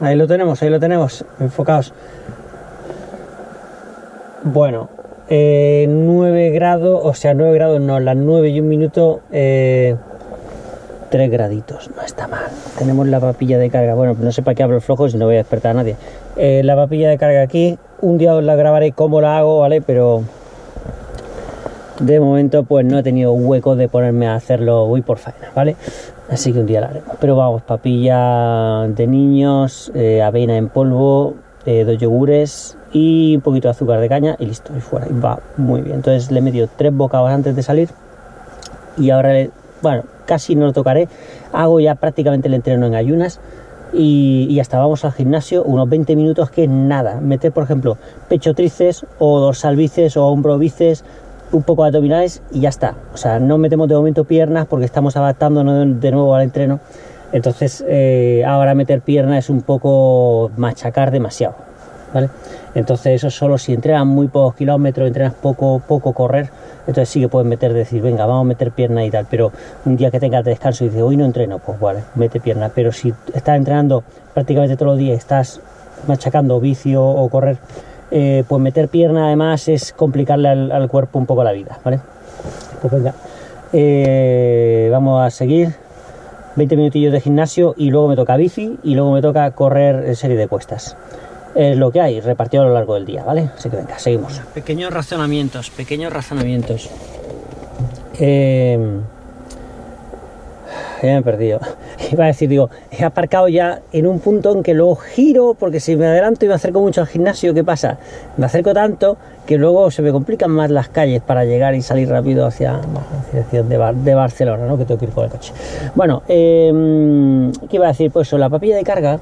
Ahí lo tenemos, ahí lo tenemos. Enfocados. Bueno, 9 eh, grados, o sea, 9 grados no, las 9 y un minuto, 3 eh, graditos, no está mal. Tenemos la papilla de carga, bueno, no sé para qué hablo flojo si no voy a despertar a nadie. Eh, la papilla de carga aquí, un día os la grabaré cómo la hago, ¿vale? Pero de momento pues no he tenido hueco de ponerme a hacerlo voy por faena, ¿vale? Así que un día la haremos. Pero vamos, papilla de niños, avena en polvo, dos yogures y un poquito de azúcar de caña y listo, y fuera, y va muy bien. Entonces le he metido tres bocados antes de salir y ahora, bueno, casi no lo tocaré. Hago ya prácticamente el entreno en ayunas y, y, hasta vamos al gimnasio unos 20 minutos que nada. Meter, por ejemplo, pecho tríceps o dorsal bíceps o hombro bíceps, un poco de abdominales y ya está. O sea, no metemos de momento piernas porque estamos adaptándonos de nuevo al entreno. Entonces, eh, ahora meter piernas es un poco machacar demasiado, ¿vale? Entonces eso solo si entrenas muy pocos kilómetros, entrenas poco, poco correr, entonces sí que puedes meter, decir, venga, vamos a meter pierna y tal, pero un día que tengas descanso y dices, hoy no entreno, pues vale, mete pierna, pero si estás entrenando prácticamente todos los días, estás machacando vicio o correr, eh, pues meter pierna además es complicarle al, cuerpo un poco la vida, ¿vale? Pues venga, eh, vamos a seguir, 20 minutillos de gimnasio y luego me toca bici y luego me toca correr serie de cuestas es lo que hay, repartido a lo largo del día, ¿vale? Así que venga, seguimos. Pequeños razonamientos, pequeños razonamientos. Eh, ya me he perdido. Iba a decir, digo, he aparcado ya en un punto en que luego giro, porque si me adelanto y me acerco mucho al gimnasio, ¿qué pasa? Me acerco tanto que luego se me complican más las calles para llegar y salir rápido hacia dirección de, Barcelona, ¿no? Que tengo que ir con el coche. Bueno, eh, ¿qué iba a decir? Pues eso, la papilla de carga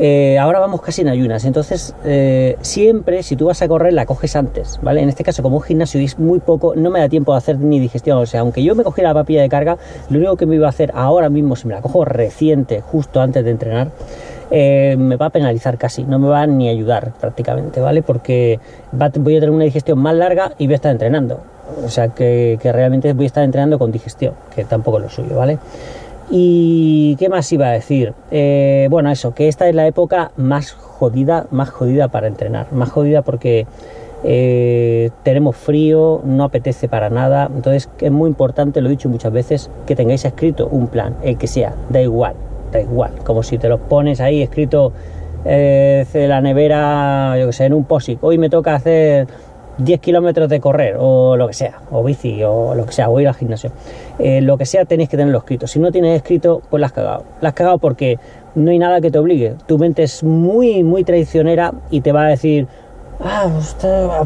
eh, ahora vamos casi en ayunas, entonces eh, siempre si tú vas a correr la coges antes, ¿vale? En este caso como un gimnasio es muy poco, no me da tiempo de hacer ni digestión, o sea, aunque yo me cogiera la papilla de carga, lo único que me iba a hacer ahora mismo, si me la cojo reciente, justo antes de entrenar, eh, me va a penalizar casi, no me va ni a ayudar prácticamente, ¿vale? Porque voy a tener una digestión más larga y voy a estar entrenando, o sea, que, que realmente voy a estar entrenando con digestión, que tampoco es lo suyo, ¿vale? Y qué más iba a decir, eh, bueno eso, que esta es la época más jodida, más jodida para entrenar, más jodida porque eh, tenemos frío, no apetece para nada, entonces es muy importante, lo he dicho muchas veces, que tengáis escrito un plan, el que sea, da igual, da igual, como si te lo pones ahí escrito eh, de la nevera, yo que sé, en un POSIC, hoy me toca hacer 10 kilómetros de correr o lo que sea, o bici o lo que sea, o ir al gimnasio. Eh, lo que sea tenéis que tenerlo escrito. Si no tienes escrito, pues la has cagado. La has cagado porque no hay nada que te obligue. Tu mente es muy, muy traicionera y te va a decir, ah,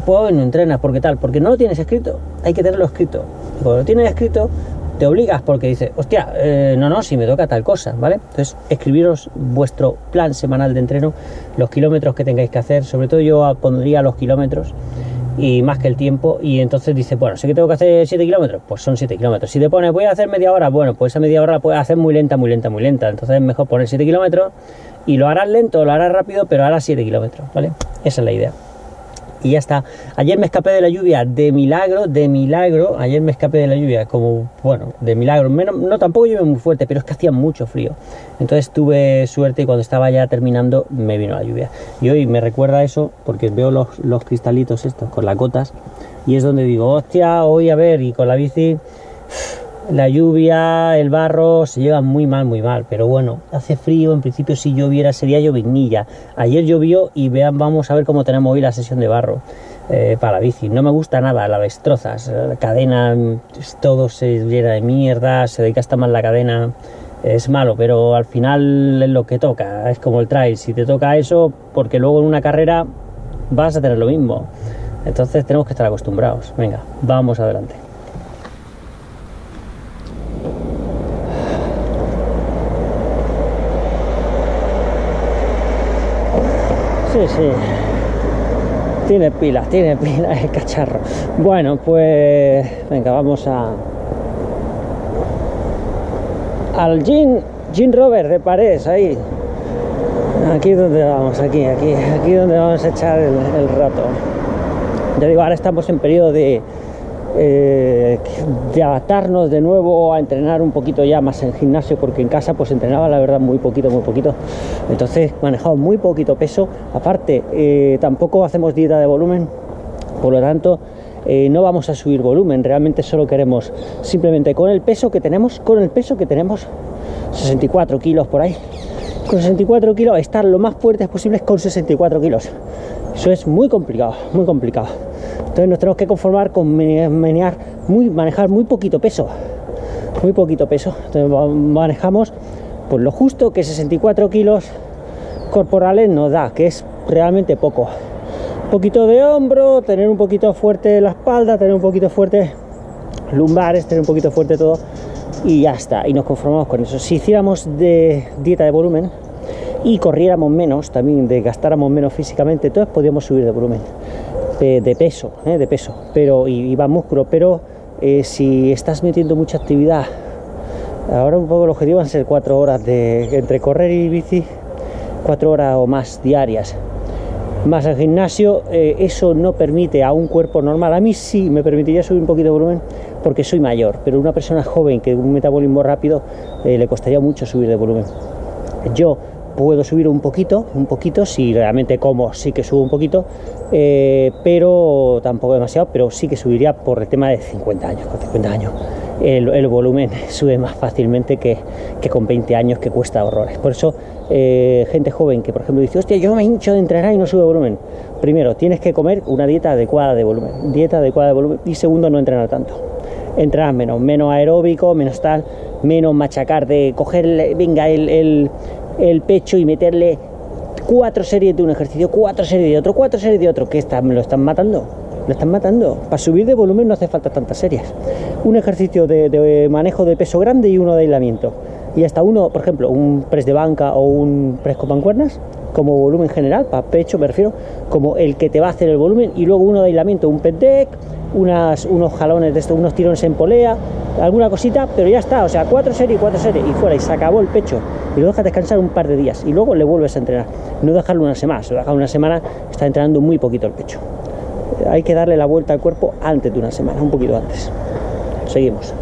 pues no entrenas, porque tal, porque no lo tienes escrito. Hay que tenerlo escrito. Y cuando lo tienes escrito, te obligas porque dices, hostia, eh, no, no, si me toca tal cosa, ¿vale? Entonces, escribiros vuestro plan semanal de entreno, los kilómetros que tengáis que hacer, sobre todo yo pondría los kilómetros y más que el tiempo y entonces dice, bueno, sé que tengo que hacer 7 kilómetros, pues son 7 kilómetros. Si te pones, voy a hacer media hora, bueno, pues esa media hora la puedes hacer muy lenta, muy lenta, muy lenta. Entonces es mejor poner 7 kilómetros y lo harás lento, lo harás rápido, pero harás 7 kilómetros, ¿vale? Esa es la idea y ya está. Ayer me escapé de la lluvia de milagro, de milagro. Ayer me escapé de la lluvia como, bueno, de milagro. Menos, no, tampoco llueve muy fuerte, pero es que hacía mucho frío. Entonces tuve suerte y cuando estaba ya terminando me vino la lluvia. Y hoy me recuerda eso porque veo los, los cristalitos estos con las gotas y es donde digo, hostia, hoy a ver, y con la bici la lluvia, el barro se llevan muy mal, muy mal. Pero bueno, hace frío, en principio si lloviera sería llovinilla. Ayer llovió y vean, vamos a ver cómo tenemos hoy la sesión de barro eh, para la bici. No me gusta nada, la destrozas, la cadena, todo se llena de mierda, se desgasta más la cadena. Es malo, pero al final es lo que toca, es como el trail. Si te toca eso, porque luego en una carrera vas a tener lo mismo. Entonces tenemos que estar acostumbrados. Venga, vamos adelante. Sí, sí. Tiene pilas, tiene pilas el cacharro. Bueno, pues venga, vamos a al Jean, Jean Rover de Parés, ahí. Aquí donde vamos, aquí, aquí, aquí donde vamos a echar el, rato. Ya digo, ahora estamos en periodo de eh, de adaptarnos de nuevo a entrenar un poquito ya más en gimnasio, porque en casa pues entrenaba la verdad muy poquito, muy poquito. Entonces manejamos muy poquito peso. Aparte, eh, tampoco hacemos dieta de volumen, por lo tanto, eh, no vamos a subir volumen, realmente solo queremos simplemente con el peso que tenemos, con el peso que tenemos, 64 kilos por ahí, con 64 kilos, estar lo más fuertes posibles con 64 kilos. Eso es muy complicado, muy complicado. Entonces nos tenemos que conformar con manejar muy, manejar muy poquito peso. Muy poquito peso. Entonces manejamos pues lo justo que 64 kilos corporales nos da, que es realmente poco. Un poquito de hombro, tener un poquito fuerte la espalda, tener un poquito fuerte lumbares, tener un poquito fuerte todo y ya está. Y nos conformamos con eso. Si hiciéramos de dieta de volumen, y corriéramos menos, también desgastáramos menos físicamente, entonces podríamos subir de volumen, de, peso, ¿eh? de peso, pero y, va músculo, pero eh, si estás metiendo mucha actividad, ahora un poco el objetivo van a ser cuatro horas de entre correr y bici, cuatro horas o más diarias, más el gimnasio, eh, eso no permite a un cuerpo normal, a mí sí me permitiría subir un poquito de volumen porque soy mayor, pero una persona joven que un metabolismo rápido le costaría mucho subir de volumen. Yo puedo subir un poquito, un poquito, si realmente como sí que subo un poquito, eh, pero tampoco demasiado, pero sí que subiría por el tema de 50 años, con 50 años el, volumen sube más fácilmente que, con 20 años que cuesta horrores. Por eso, eh, gente joven que por ejemplo dice, hostia, yo me hincho de entrenar y no sube volumen. Primero, tienes que comer una dieta adecuada de volumen, dieta adecuada de volumen, y segundo, no entrenar tanto. Entrenar menos, menos aeróbico, menos tal, menos machacar de coger, venga, el pecho y meterle cuatro series de un ejercicio, cuatro series de otro, cuatro series de otro, que está, me lo están matando. Lo están matando. Para subir de volumen no hace falta tantas series. Un ejercicio de, manejo de peso grande y uno de aislamiento. Y hasta uno, por ejemplo, un press de banca o un press con mancuernas, como volumen general, para pecho me refiero, como el que te va a hacer el volumen, y luego uno de aislamiento, un pet deck, unas, unos jalones de estos, unos tirones en polea, alguna cosita, pero ya está, o sea, cuatro series, cuatro series, y fuera, y se acabó el pecho, y lo dejas descansar un par de días, y luego le vuelves a entrenar, no dejarlo una semana, si lo dejas una semana, está entrenando muy poquito el pecho. Hay que darle la vuelta al cuerpo antes de una semana, un poquito antes. Seguimos.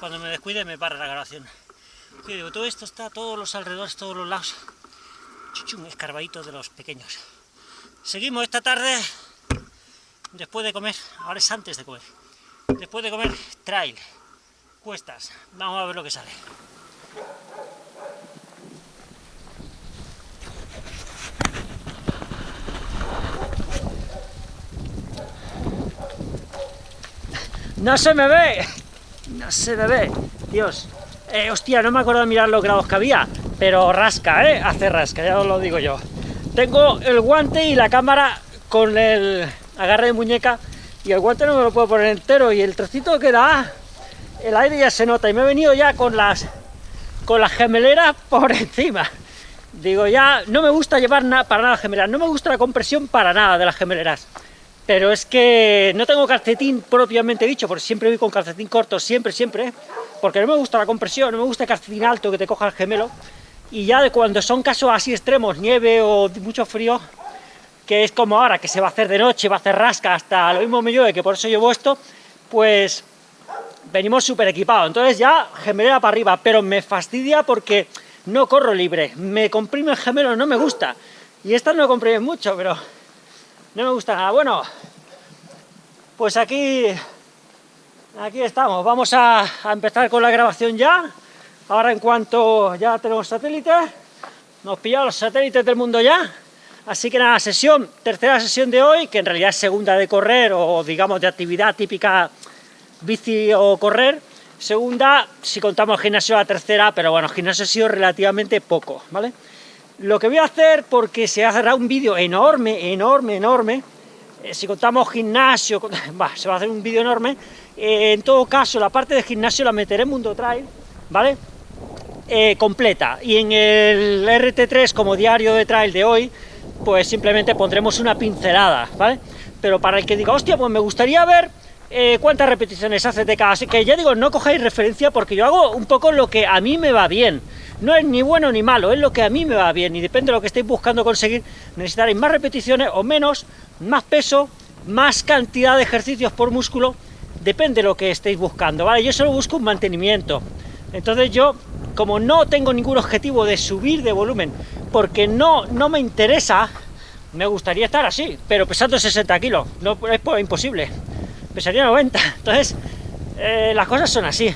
Cuando me descuide me para la grabación. todo esto está, todos los alrededores, todos los lados, chuchum, escarbadito de los pequeños. Seguimos esta tarde, después de comer, ahora es antes de comer, después de comer, trail, cuestas, vamos a ver lo que sale. ¡No se me ve! ¡No se me ve! Dios. Eh, hostia, no me acuerdo de mirar los grados que había, pero rasca, ¿eh? Hace rasca, ya os lo digo yo. Tengo el guante y la cámara con el agarre de muñeca y el guante no me lo puedo poner entero y el trocito que da, el aire ya se nota y me he venido ya con las con las gemeleras por encima. Digo, ya no me gusta llevar para nada gemeleras, no me gusta la compresión para nada de las gemeleras pero es que no tengo calcetín propiamente dicho, porque siempre voy con calcetín corto, siempre, siempre, porque no me gusta la compresión, no me gusta el calcetín alto que te coja el gemelo, y ya cuando son casos así extremos, nieve o mucho frío, que es como ahora, que se va a hacer de noche, va a hacer rasca, hasta lo mismo me llueve, que por eso llevo esto, pues venimos súper equipados, entonces ya gemelera para arriba, pero me fastidia porque no corro libre, me comprime el gemelo, no me gusta, y estas no comprimen mucho, pero no me gusta nada. Bueno, pues aquí, aquí estamos. Vamos a, empezar con la grabación ya. Ahora en cuanto ya tenemos satélites, nos pillamos los satélites del mundo ya. Así que nada, sesión, tercera sesión de hoy, que en realidad es segunda de correr, o digamos de actividad típica bici o correr. Segunda, si contamos gimnasio, la tercera, pero bueno, gimnasio ha sido relativamente poco, ¿vale? Lo que voy a hacer, porque se hará un vídeo enorme, enorme, enorme, eh, si contamos gimnasio, se va a hacer un vídeo enorme, eh, en todo caso la parte de gimnasio la meteré en Mundo Trail, ¿vale? Eh, completa, y en el RT3 como diario de trail de hoy, pues simplemente pondremos una pincelada, ¿vale? Pero para el que diga, hostia, pues me gustaría ver cuántas repeticiones hace de cada... Así que ya digo, no cojáis referencia porque yo hago un poco lo que a mí me va bien, no es ni bueno ni malo, es lo que a mí me va bien, y depende de lo que estéis buscando conseguir, necesitaréis más repeticiones o menos, más peso, más cantidad de ejercicios por músculo, depende de lo que estéis buscando, ¿vale? Yo solo busco un mantenimiento, entonces yo, como no tengo ningún objetivo de subir de volumen, porque no, no me interesa, me gustaría estar así, pero pesando 60 kilos, no, es imposible, pesaría 90, entonces eh, las cosas son así.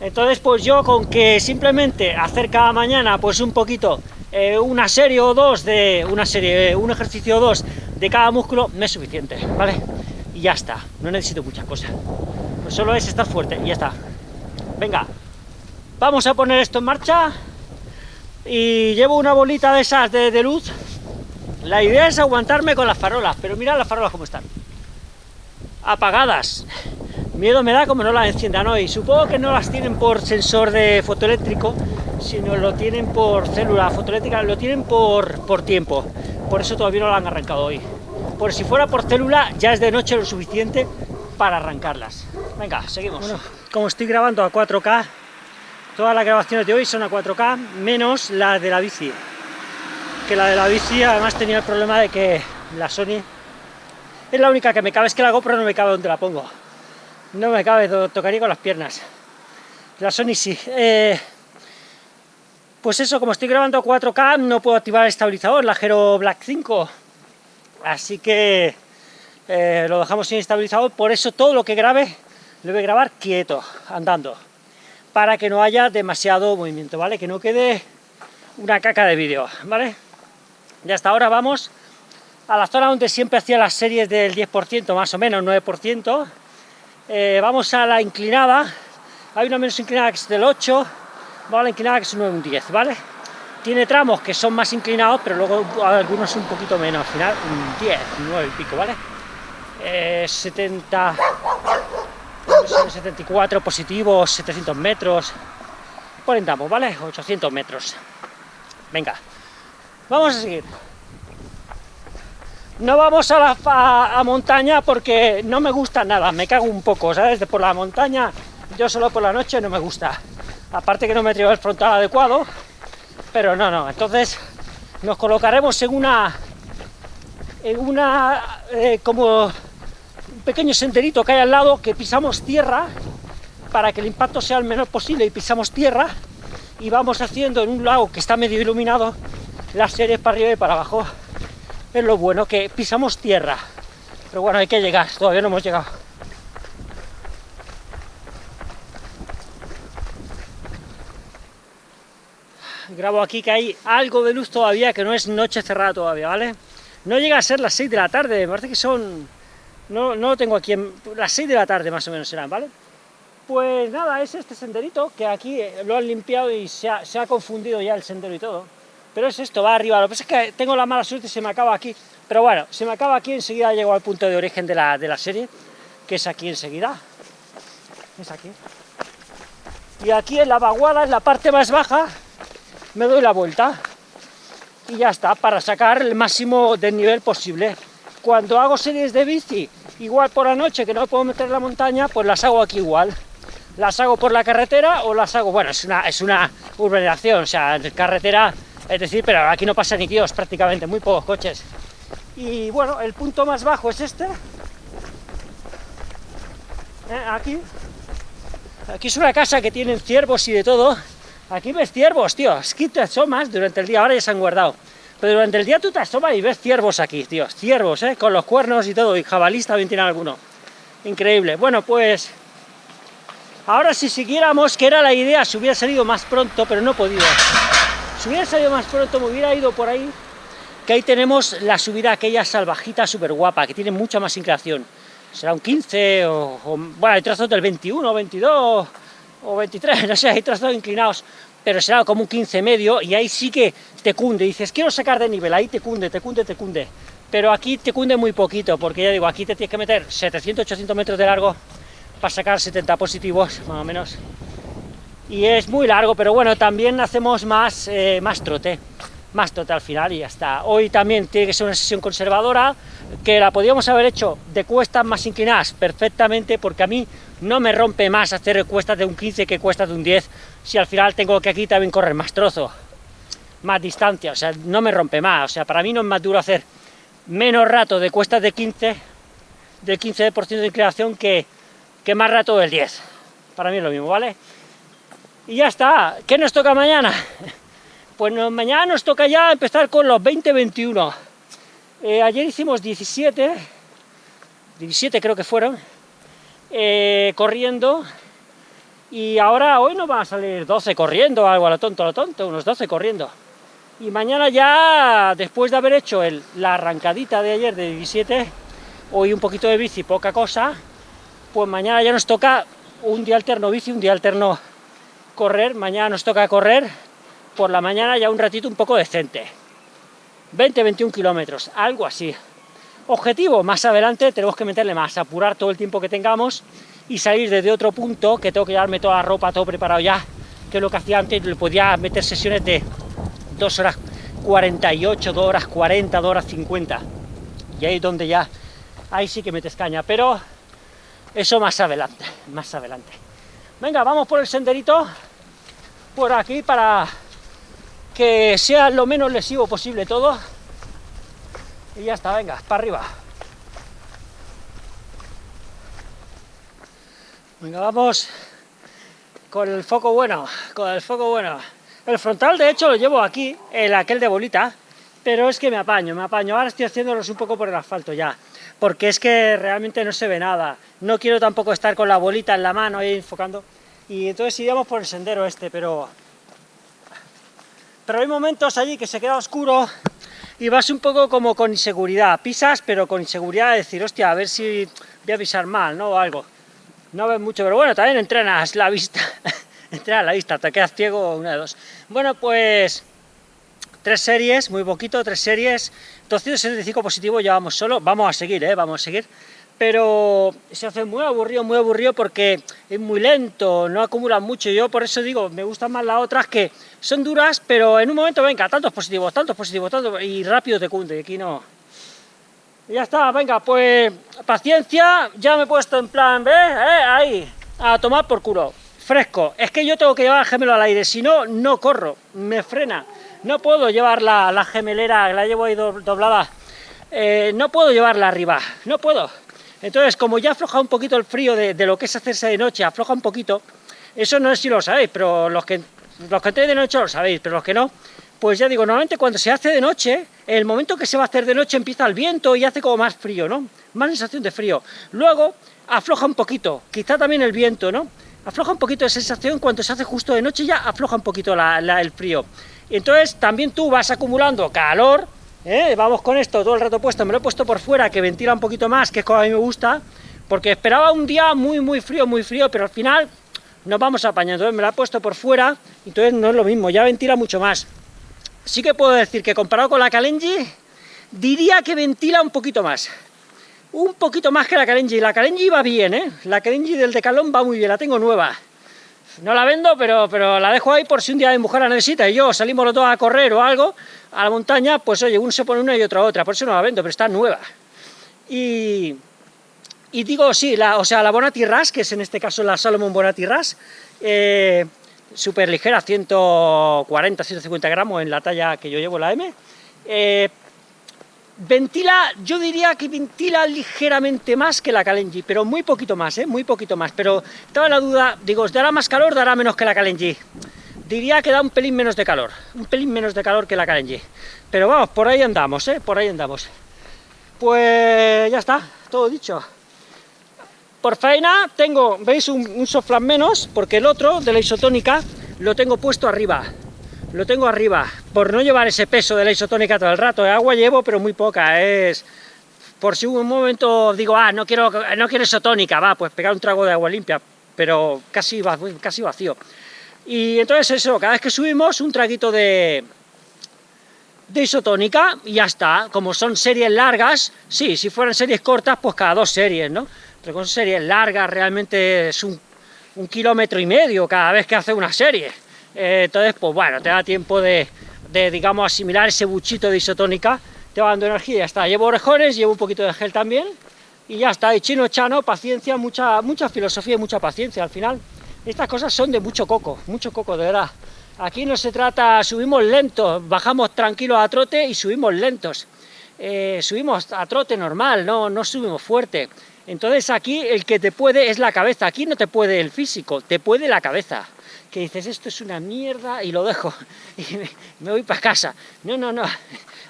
Entonces, pues yo con que simplemente hacer cada mañana, pues un poquito, eh, una serie o dos de, una serie, un ejercicio o dos de cada músculo, me es suficiente, ¿vale? Y ya está, no necesito muchas cosas. Pues solo es estar fuerte y ya está. Venga, vamos a poner esto en marcha y llevo una bolita de esas de, de luz. La idea es aguantarme con las farolas, pero mirad las farolas cómo están. Apagadas. Miedo me da como no las enciendan hoy. Supongo que no las tienen por sensor de fotoeléctrico, sino lo tienen por célula fotoeléctrica, lo tienen por, por tiempo. Por eso todavía no la han arrancado hoy. Por si fuera por célula, ya es de noche lo suficiente para arrancarlas. Venga, seguimos. Como estoy grabando a 4K, todas las grabaciones de hoy son a 4K, menos la de la bici. Que la de la bici además tenía el problema de que la Sony es la única que me cabe, es que la GoPro no me cabe donde la pongo. No me cabe, tocaría con las piernas. La Sony sí. Eh, pues eso, como estoy grabando a 4K, no puedo activar el estabilizador, la Hero Black 5. Así que eh, lo dejamos sin estabilizador, por eso todo lo que grabe lo voy a grabar quieto, andando, para que no haya demasiado movimiento, ¿vale? Que no quede una caca de vídeo, ¿vale? Y hasta ahora vamos a la zona donde siempre hacía las series del 10%, más o menos, 9%, eh, vamos a la inclinada, hay una menos inclinada que es del 8, vamos a la inclinada que es un 10, ¿vale? Tiene tramos que son más inclinados, pero luego algunos un poquito menos, al final un 10, 9 y pico, ¿vale? 70, eh, 74 positivos, 700 metros, por entramos, ¿vale? 800 metros. Venga, vamos a seguir. No vamos a la montaña porque no me gusta nada, me cago un poco, ¿sabes? De por la montaña, yo solo por la noche no me gusta. Aparte que no me traigo el frontal adecuado, pero no, no. Entonces nos colocaremos en una, en una, eh, como pequeño senderito que hay al lado, que pisamos tierra, para que el impacto sea el menor posible, y pisamos tierra, y vamos haciendo en un lago que está medio iluminado, las series para arriba y para abajo. Es lo bueno, que pisamos tierra. Pero bueno, hay que llegar, todavía no hemos llegado. Grabo aquí que hay algo de luz todavía, que no es noche cerrada todavía, ¿vale? No llega a ser las 6 de la tarde, me parece que son... No, no lo tengo aquí, en... las 6 de la tarde más o menos serán, ¿vale? Pues nada, es este senderito, que aquí lo han limpiado y se ha, se ha confundido ya el sendero y todo. Pero es esto, va arriba. Lo que pasa es que tengo la mala suerte y se me acaba aquí. Pero bueno, se me acaba aquí, enseguida llego al punto de origen de la, de la serie, que es aquí enseguida. Es aquí. Y aquí en la vaguada, en la parte más baja, me doy la vuelta. Y ya está, para sacar el máximo del nivel posible. Cuando hago series de bici, igual por la noche, que no puedo meter la montaña, pues las hago aquí igual. Las hago por la carretera o las hago... Bueno, es una, es una urbanización, o sea, carretera es decir, pero aquí no pasa ni Dios prácticamente, muy pocos coches. Y bueno, el punto más bajo es este. Eh, aquí. Aquí es una casa que tienen ciervos y de todo. Aquí ves ciervos, tío. Es que te asomas durante el día, ahora ya se han guardado. Pero durante el día tú te asomas y ves ciervos aquí, tío. Ciervos, ¿eh? Con los cuernos y todo. Y jabalí también tiene alguno. Increíble. Bueno, pues... Ahora si siguiéramos, que era la idea, se hubiera salido más pronto, pero no he podido. Si hubiera salido más pronto, me hubiera ido por ahí, que ahí tenemos la subida aquella salvajita súper guapa, que tiene mucha más inclinación. Será un 15, o, bueno, hay trazos del 21, 22, o 23, no sé, hay trazos inclinados, pero será como un 15 medio, y ahí sí que te cunde, dices, quiero sacar de nivel, ahí te cunde, te cunde, te cunde. Pero aquí te cunde muy poquito, porque ya digo, aquí te tienes que meter 700, 800 metros de largo para sacar 70 positivos, más o menos y es muy largo, pero bueno, también hacemos más, eh, más trote, más trote al final y ya está. Hoy también tiene que ser una sesión conservadora, que la podíamos haber hecho de cuestas más inclinadas perfectamente, porque a mí no me rompe más hacer cuestas de un 15 que cuestas de un 10, si al final tengo que aquí también correr más trozo, más distancia, o sea, no me rompe más, o sea, para mí no es más duro hacer menos rato de cuestas de 15, del 15% de inclinación que, que más rato del 10, para mí es lo mismo, ¿vale? Y ya está. ¿Qué nos toca mañana? Pues mañana nos toca ya empezar con los 20-21. Eh, ayer hicimos 17, 17 creo que fueron, eh, corriendo, y ahora hoy nos van a salir 12 corriendo, algo a lo tonto, a lo tonto, unos 12 corriendo. Y mañana ya, después de haber hecho la arrancadita de ayer de 17, hoy un poquito de bici, poca cosa, pues mañana ya nos toca un día alterno bici, un día alterno correr, mañana nos toca correr, por la mañana ya un ratito un poco decente. 20-21 kilómetros, algo así. Objetivo, más adelante tenemos que meterle más, apurar todo el tiempo que tengamos y salir desde otro punto, que tengo que llevarme toda la ropa, todo preparado ya, que es lo que hacía antes, le podía meter sesiones de 2 horas 48, 2 horas 40, 2 horas 50. Y ahí es donde ya, ahí sí que metes caña, pero eso más adelante, más adelante. Venga, vamos por el senderito, por aquí para que sea lo menos lesivo posible todo. Y ya está, venga, para arriba. Venga, vamos con el foco bueno, con el foco bueno. El frontal, de hecho, lo llevo aquí, el aquel de bolita, pero es que me apaño, me apaño. Ahora estoy haciéndolos un poco por el asfalto ya, porque es que realmente no se ve nada. No quiero tampoco estar con la bolita en la mano ahí enfocando. Y entonces iríamos por el sendero este, pero... Pero hay momentos allí que se queda oscuro y vas un poco como con inseguridad. Pisas, pero con inseguridad de decir, hostia, a ver si voy a pisar mal, ¿no? O algo. No ves mucho, pero bueno, también entrenas la vista. entrenas la vista, te quedas ciego, una de dos. Bueno, pues... Tres series, muy poquito, tres series. 275 positivo llevamos solo. Vamos a seguir, ¿eh? Vamos a seguir pero se hace muy aburrido, muy aburrido porque es muy lento, no acumula mucho, yo por eso digo, me gustan más las otras que son duras, pero en un momento, venga, tantos positivos, tantos positivos, tantos, y rápido te cunde, aquí no. ya está, venga, pues paciencia, ya me he puesto en plan, ¿ves? ¿Eh? Ahí, a tomar por culo, fresco, es que yo tengo que llevar el gemelo al aire, si no, no corro, me frena, no puedo llevar la, la gemelera, la llevo ahí doblada, eh, no puedo llevarla arriba, no puedo, Entonces, como ya afloja un poquito el frío de, lo que es hacerse de noche, afloja un poquito, eso no sé si lo sabéis, pero los que, los que de noche lo sabéis, pero los que no, pues ya digo, normalmente cuando se hace de noche, el momento que se va a hacer de noche empieza el viento y hace como más frío, ¿no? Más sensación de frío. Luego afloja un poquito, quizá también el viento, ¿no? Afloja un poquito de sensación, cuando se hace justo de noche ya afloja un poquito el frío. Entonces también tú vas acumulando calor, ¿eh? vamos con esto todo el rato puesto, me lo he puesto por fuera, que ventila un poquito más, que es como a mí me gusta, porque esperaba un día muy, muy frío, muy frío, pero al final nos vamos apañando, entonces me lo he puesto por fuera, entonces no es lo mismo, ya ventila mucho más. Sí que puedo decir que comparado con la Kalenji, diría que ventila un poquito más. Un poquito más que la Kalenji. La Kalenji va bien, ¿eh? La Kalenji del Decalón va muy bien, la tengo nueva. No la vendo, pero, pero la dejo ahí por si un día mi mujer la necesita y yo salimos los dos a correr o algo a la montaña, pues oye, uno se pone una y otra otra, por eso no la vendo, pero está nueva. Y, y digo, sí, la, o sea, la Bonati Ras, que es en este caso la Salomon Bonati Ras, eh, súper ligera, 140, 150 gramos en la talla que yo llevo, la M, eh, Ventila, yo diría que ventila ligeramente más que la Kalenji, pero muy poquito más, ¿eh? muy poquito más, pero estaba la duda, digo, ¿dará más calor dará menos que la Kalenji? Diría que da un pelín menos de calor, un pelín menos de calor que la Kalenji, pero vamos, por ahí andamos, ¿eh? por ahí andamos. Pues ya está, todo dicho. Por faena tengo, veis, un, un menos, porque el otro, de la isotónica, lo tengo puesto arriba, lo tengo arriba, por no llevar ese peso de la isotónica todo el rato, agua llevo, pero muy poca, es... Por si un momento digo, ah, no quiero, no quiero isotónica, va, pues pegar un trago de agua limpia, pero casi, vacío. Y entonces eso, cada vez que subimos, un traguito de, de isotónica y ya está. Como son series largas, sí, si fueran series cortas, pues cada dos series, ¿no? Pero con series largas realmente es un, un kilómetro y medio cada vez que hace una serie. Eh, entonces, pues bueno, te da tiempo de, digamos, asimilar ese buchito de isotónica, te va dando energía y ya está. Llevo orejones, llevo un poquito de gel también, y ya está, y chino chano, paciencia, mucha, mucha filosofía y mucha paciencia al final. Estas cosas son de mucho coco, mucho coco, de verdad. Aquí no se trata, subimos lentos, bajamos tranquilos a trote y subimos lentos. Eh, subimos a trote normal, no, no subimos fuerte. Entonces aquí el que te puede es la cabeza, aquí no te puede el físico, te puede la cabeza que dices, esto es una mierda, y lo dejo, y me, voy para casa. No, no, no,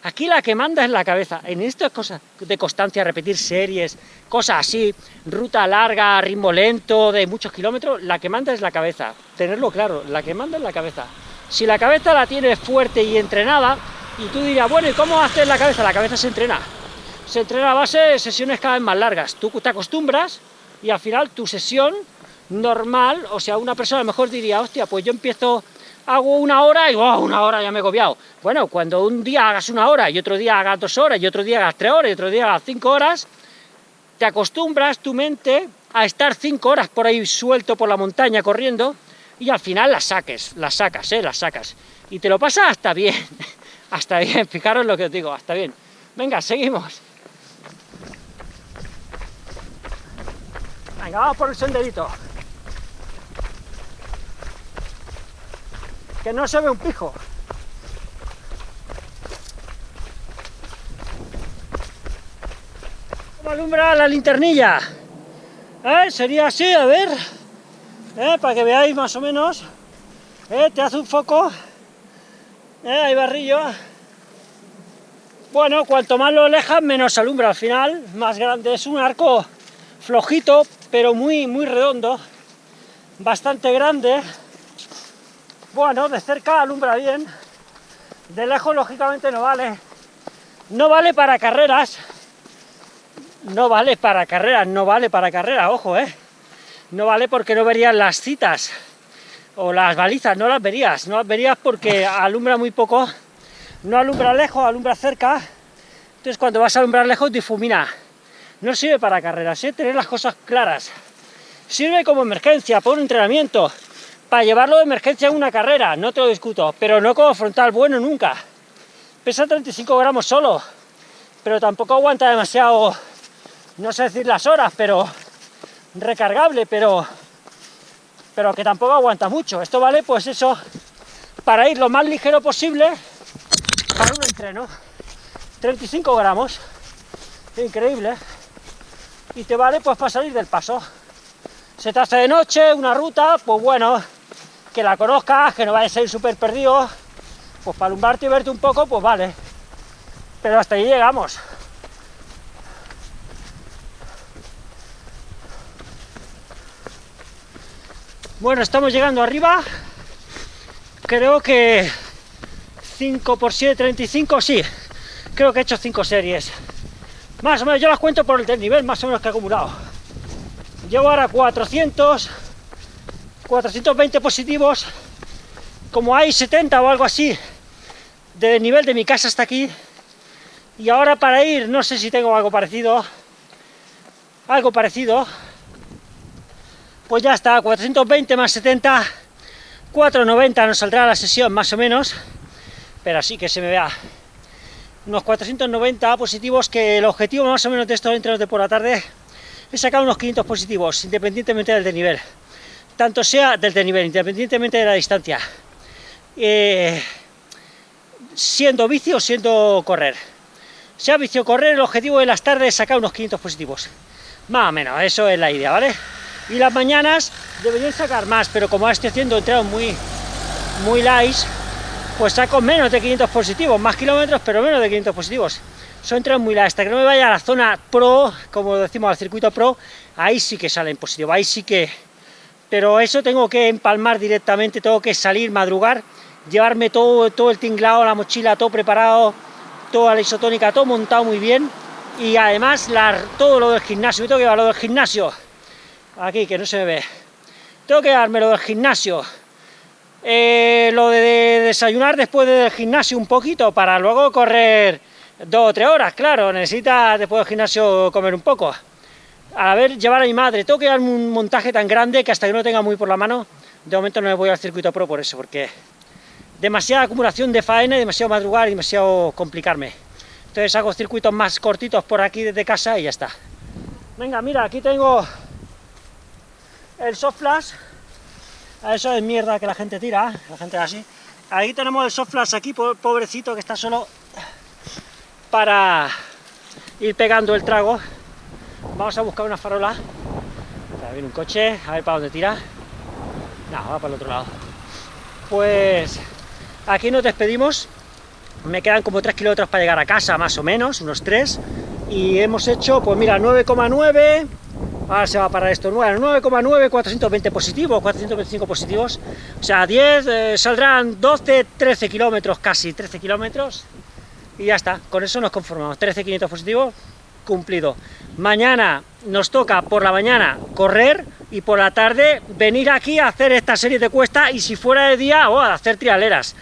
aquí la que manda es la cabeza. En estas cosas de constancia, repetir series, cosas así, ruta larga, ritmo lento, de muchos kilómetros, la que manda es la cabeza. Tenerlo claro, la que manda es la cabeza. Si la cabeza la tienes fuerte y entrenada, y tú dirías, bueno, ¿y cómo haces la cabeza? La cabeza se entrena. Se entrena a base de sesiones cada vez más largas. Tú te acostumbras y al final tu sesión normal, o sea, una persona a lo mejor diría, hostia, pues yo empiezo, hago una hora y oh, una hora ya me he copiado. Bueno, cuando un día hagas una hora y otro día hagas dos horas y otro día hagas tres horas y otro día hagas cinco horas, te acostumbras tu mente a estar cinco horas por ahí suelto por la montaña corriendo y al final las saques, las sacas, ¿eh? Las sacas. Y te lo pasa hasta bien, hasta bien, fijaros lo que os digo, hasta bien. Venga, seguimos. Venga, vamos por el senderito. Que no se ve un pijo. ¿Cómo alumbra la linternilla? ¿Eh? Sería así, a ver, ¿Eh? para que veáis más o menos. ¿Eh? Te hace un foco. Hay barrillo. Bueno, cuanto más lo alejas, menos alumbra al final. Más grande, es un arco flojito, pero muy, muy redondo. Bastante grande. Bueno, de cerca alumbra bien, de lejos lógicamente no vale. No vale para carreras, no vale para carreras, no vale para carreras, ojo, ¿eh? No vale porque no verías las citas o las balizas, no las verías, no las verías porque alumbra muy poco, no alumbra lejos, alumbra cerca, entonces cuando vas a alumbrar lejos difumina. No sirve para carreras, ¿eh? Tener las cosas claras. Sirve como emergencia, por un entrenamiento, para llevarlo de emergencia en una carrera, no te lo discuto, pero no como frontal bueno nunca. Pesa 35 gramos solo, pero tampoco aguanta demasiado, no sé decir las horas, pero recargable, pero, pero que tampoco aguanta mucho. Esto vale, pues eso, para ir lo más ligero posible para un entreno. 35 gramos, increíble. y te vale pues para salir del paso. Se te hace de noche, una ruta, pues bueno, que la conozcas, que no vayas a ir súper perdido, pues para alumbrarte y verte un poco, pues vale. Pero hasta ahí llegamos. Bueno, estamos llegando arriba. Creo que 5 por 7, 35, sí. Creo que he hecho 5 series. Más o menos, yo las cuento por el nivel más o menos que he acumulado. Llevo ahora 400, 420 positivos. Como hay 70 o algo así, de nivel de mi casa hasta aquí. Y ahora para ir, no sé si tengo algo parecido. Algo parecido pues ya está, 420 más 70, 490 nos saldrá la sesión más o menos, pero así que se me vea unos 490 positivos, que el objetivo más o menos de estos entrenos de por la tarde es sacar unos 500 positivos, independientemente del nivel tanto sea del nivel independientemente de la distancia, eh, siendo bici o siendo correr. Sea bici o correr, el objetivo de las tardes es sacar unos 500 positivos, más o menos, eso es la idea, ¿vale? y las mañanas deberían sacar más, pero como estoy haciendo entrenos muy, muy light, pues saco menos de 500 positivos, más kilómetros, pero menos de 500 positivos. Son entrenos muy light, hasta que no me vaya a la zona pro, como decimos al circuito pro, ahí sí que salen positivos, ahí sí que... Pero eso tengo que empalmar directamente, tengo que salir, madrugar, llevarme todo, todo el tinglado, la mochila, todo preparado, toda la isotónica, todo montado muy bien, y además todo lo del gimnasio, tengo que llevar lo del gimnasio, aquí, que no se me ve. Tengo que darme lo del gimnasio, eh, lo de desayunar después del gimnasio un poquito, para luego correr dos o tres horas, claro, necesita después del gimnasio comer un poco. A ver, llevar a mi madre, tengo que darme un montaje tan grande que hasta que no tenga muy por la mano, de momento no me voy al circuito pro por eso, porque demasiada acumulación de faena, demasiado madrugar y demasiado complicarme. Entonces hago circuitos más cortitos por aquí desde casa y ya está. Venga, mira, aquí tengo el soft flash, eso es mierda que la gente tira, la gente así. Ahí tenemos el soft flash aquí, pobrecito, que está solo para ir pegando el trago. Vamos a buscar una farola. Ahí viene un coche, a ver para dónde tira. No, va para el otro lado. Pues aquí nos despedimos. Me quedan como 3 kilómetros para llegar a casa, más o menos, unos 3. Y hemos hecho, pues mira, 9,9 Ahora se va para esto, 9,9, 420 positivos, 425 positivos, o sea, 10, eh, saldrán 12, 13 kilómetros, casi 13 kilómetros, y ya está, con eso nos conformamos, 13, 500 positivos, cumplido. Mañana nos toca por la mañana correr, y por la tarde venir aquí a hacer esta serie de cuestas, y si fuera de día, o a hacer trialeras,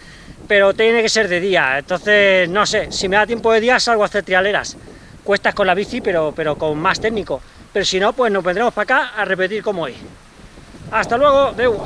pero tiene que ser de día, entonces, no sé, si me da tiempo de día salgo a hacer trialeras, cuestas con la bici, pero, pero con más técnico pero si no, pues nos vendremos para acá a repetir como hoy. Hasta luego, deu.